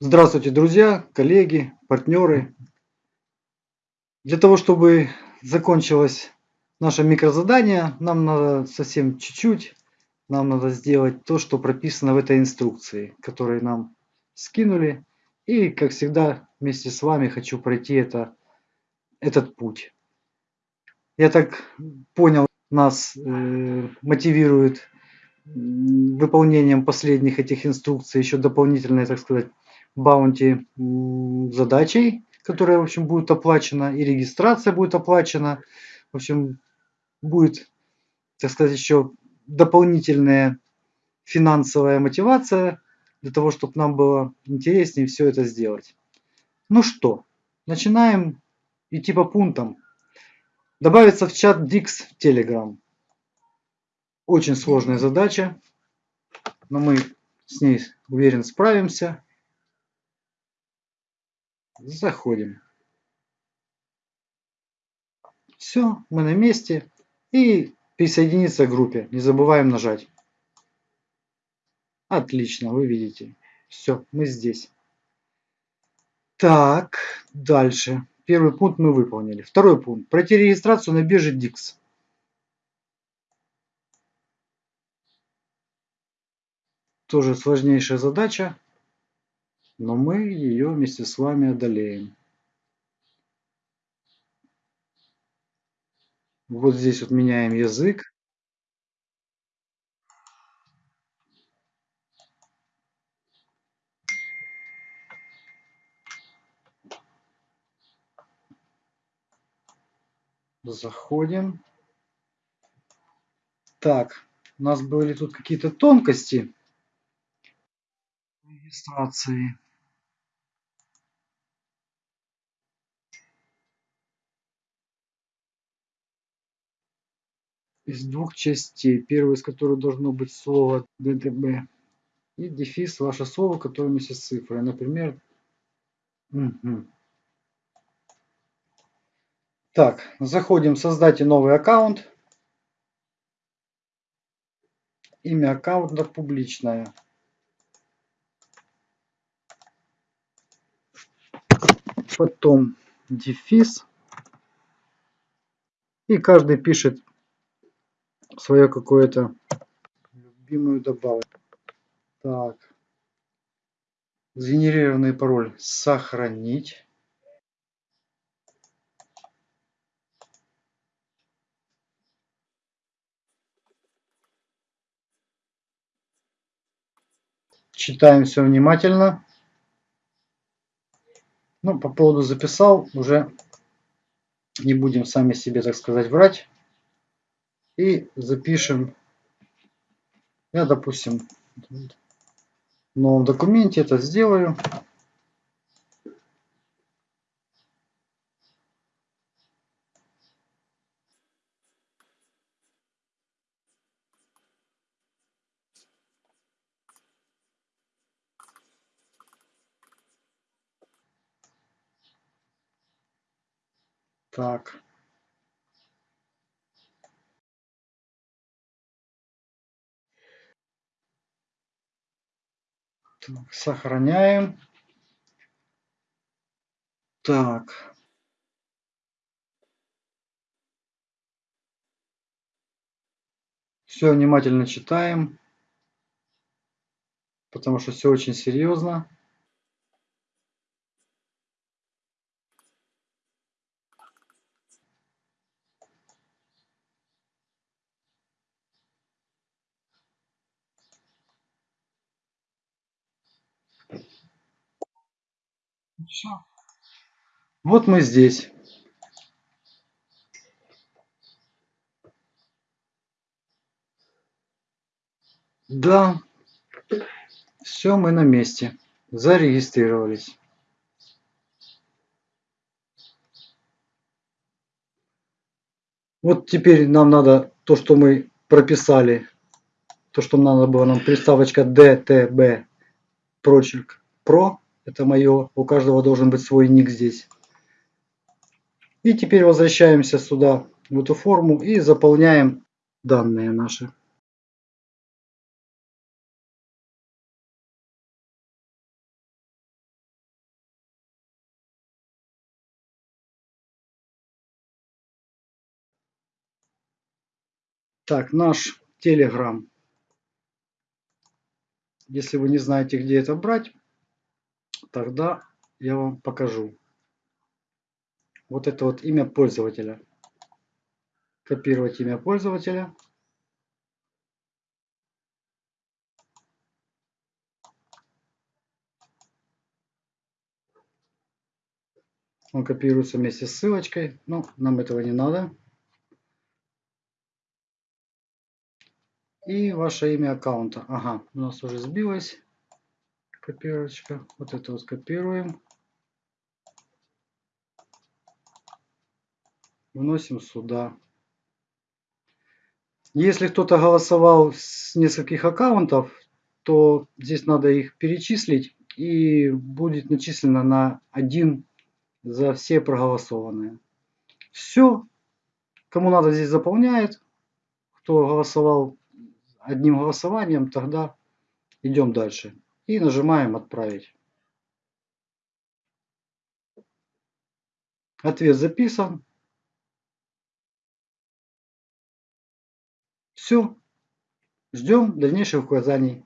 Здравствуйте, друзья, коллеги, партнеры. Для того, чтобы закончилось наше микрозадание, нам надо совсем чуть-чуть, нам надо сделать то, что прописано в этой инструкции, которую нам скинули. И, как всегда, вместе с вами хочу пройти это, этот путь. Я так понял, нас э, мотивирует выполнением последних этих инструкций еще дополнительной, так сказать, баунти задачей, которая, в общем, будет оплачена, и регистрация будет оплачена. В общем, будет, так сказать, еще дополнительная финансовая мотивация для того, чтобы нам было интереснее все это сделать. Ну что, начинаем идти по пунктам. Добавиться в чат Dix в Telegram. Очень сложная задача, но мы с ней, уверен, справимся. Заходим. Все, мы на месте. И присоединиться к группе. Не забываем нажать. Отлично, вы видите. Все, мы здесь. Так, дальше. Первый пункт мы выполнили. Второй пункт. Пройти регистрацию на бирже DIX. Тоже сложнейшая задача но мы ее вместе с вами одолеем. Вот здесь вот меняем язык. Заходим. Так, у нас были тут какие-то тонкости регистрации. Из двух частей. Первая из которых должно быть слово ДТБ и дефис ваше слово, которое вместе с цифрой. Например, угу. так, заходим, создайте новый аккаунт. Имя аккаунта публичное. Потом дефис. И каждый пишет свое какое-то любимую добавку. Так. Сгенерированный пароль сохранить. Читаем все внимательно. Ну, по поводу записал, уже не будем сами себе, так сказать, врать и запишем, я, допустим, в новом документе это сделаю. Так. Так, сохраняем. Так. Все внимательно читаем, потому что все очень серьезно. Все. Вот мы здесь. Да, все, мы на месте. Зарегистрировались. Вот теперь нам надо то, что мы прописали, то, что надо было нам приставочка DTB прочерк про это мое. У каждого должен быть свой ник здесь. И теперь возвращаемся сюда, в эту форму, и заполняем данные наши. Так, наш Telegram. Если вы не знаете, где это брать, тогда я вам покажу. Вот это вот имя пользователя. Копировать имя пользователя. Он копируется вместе с ссылочкой, но нам этого не надо. И ваше имя аккаунта. Ага, у нас уже сбилась копировочка. Вот это вот копируем. Вносим сюда. Если кто-то голосовал с нескольких аккаунтов, то здесь надо их перечислить и будет начислено на один за все проголосованные. Все. Кому надо здесь заполняет. Кто голосовал одним голосованием, тогда идем дальше. И нажимаем «Отправить». Ответ записан. Все. Ждем дальнейших указаний.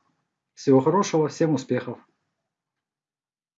Всего хорошего, всем успехов.